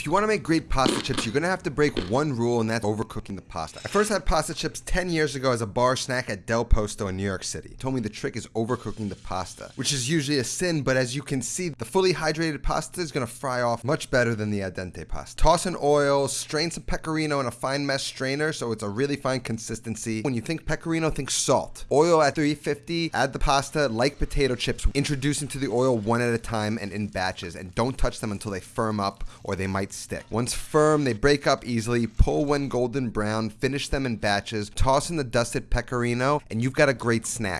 If you want to make great pasta chips, you're going to have to break one rule, and that's overcooking the pasta. I first had pasta chips 10 years ago as a bar snack at Del Posto in New York City. He told me the trick is overcooking the pasta, which is usually a sin, but as you can see, the fully hydrated pasta is going to fry off much better than the al dente pasta. Toss in oil, strain some pecorino in a fine mesh strainer so it's a really fine consistency. When you think pecorino, think salt. Oil at 350, add the pasta like potato chips, introduce into the oil one at a time and in batches, and don't touch them until they firm up or they might stick. Once firm, they break up easily, pull when golden brown, finish them in batches, toss in the dusted pecorino, and you've got a great snack.